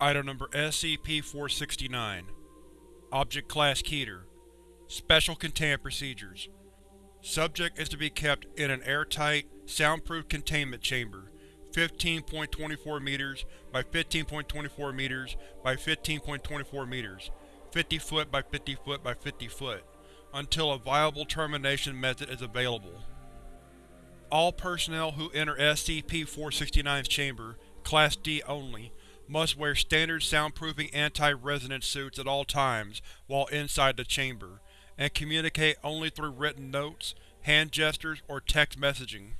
Item number SCP-469 Object Class Keter Special Containment Procedures. Subject is to be kept in an airtight, soundproof containment chamber 15.24 meters by 15.24 meters by 15.24 meters, 50 foot by 50 foot by 50 foot, until a viable termination method is available. All personnel who enter SCP-469's chamber, Class D only, must wear standard soundproofing anti-resonance suits at all times while inside the chamber, and communicate only through written notes, hand gestures, or text messaging.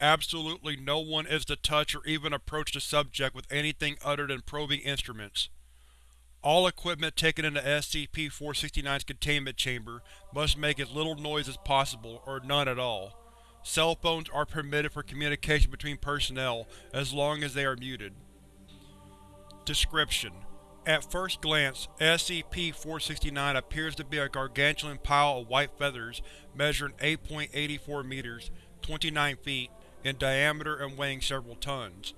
Absolutely no one is to touch or even approach the subject with anything other than probing instruments. All equipment taken into SCP-469's containment chamber must make as little noise as possible, or none at all. Cell phones are permitted for communication between personnel as long as they are muted. Description: At first glance, SCP-469 appears to be a gargantuan pile of white feathers measuring 8.84 meters 29 feet in diameter and weighing several tons.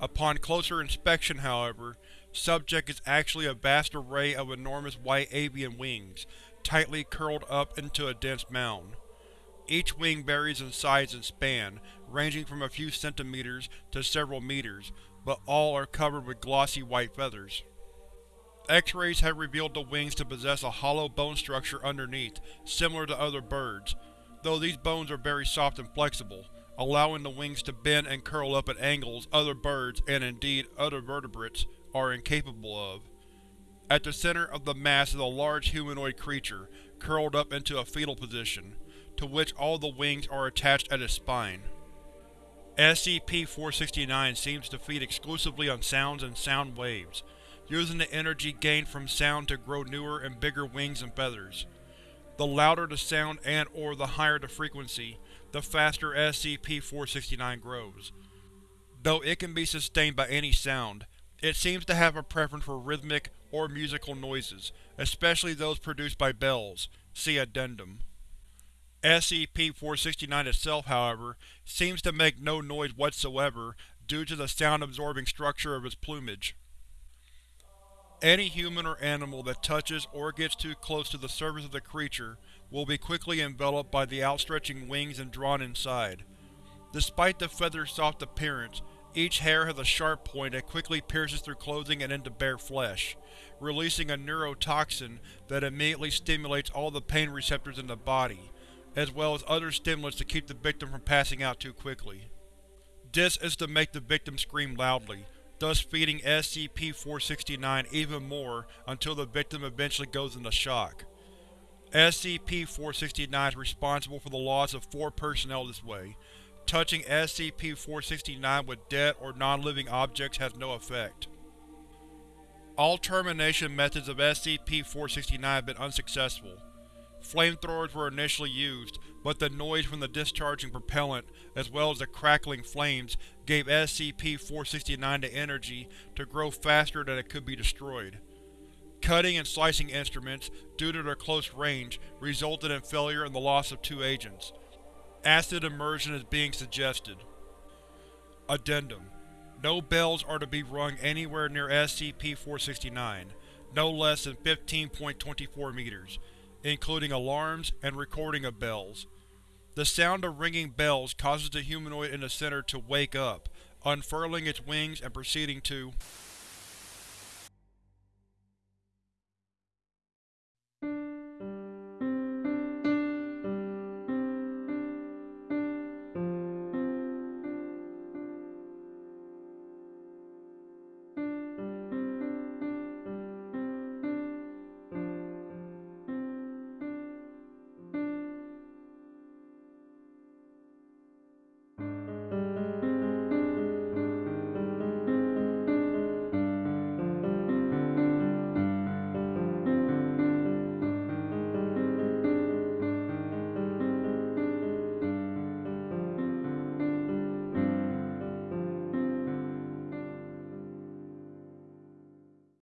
Upon closer inspection, however, subject is actually a vast array of enormous white avian wings, tightly curled up into a dense mound. Each wing varies in size and span, ranging from a few centimeters to several meters, but all are covered with glossy white feathers. X-rays have revealed the wings to possess a hollow bone structure underneath, similar to other birds, though these bones are very soft and flexible, allowing the wings to bend and curl up at angles other birds, and indeed other vertebrates, are incapable of. At the center of the mass is a large humanoid creature, curled up into a fetal position, to which all the wings are attached at its spine. SCP-469 seems to feed exclusively on sounds and sound waves, using the energy gained from sound to grow newer and bigger wings and feathers. The louder the sound and or the higher the frequency, the faster SCP-469 grows. Though it can be sustained by any sound, it seems to have a preference for rhythmic or musical noises, especially those produced by bells. See Addendum. SCP-469 itself, however, seems to make no noise whatsoever due to the sound-absorbing structure of its plumage. Any human or animal that touches or gets too close to the surface of the creature will be quickly enveloped by the outstretching wings and drawn inside. Despite the feather's soft appearance, each hair has a sharp point that quickly pierces through clothing and into bare flesh, releasing a neurotoxin that immediately stimulates all the pain receptors in the body, as well as other stimulants to keep the victim from passing out too quickly. This is to make the victim scream loudly, thus feeding SCP-469 even more until the victim eventually goes into shock. SCP-469 is responsible for the loss of four personnel this way. Touching SCP-469 with dead or non-living objects has no effect. All termination methods of SCP-469 have been unsuccessful. Flamethrowers were initially used, but the noise from the discharging propellant, as well as the crackling flames, gave SCP-469 the energy to grow faster than it could be destroyed. Cutting and slicing instruments, due to their close range, resulted in failure and the loss of two agents. Acid immersion is being suggested. Addendum No bells are to be rung anywhere near SCP-469, no less than 15.24 meters including alarms and recording of bells. The sound of ringing bells causes the humanoid in the center to wake up, unfurling its wings and proceeding to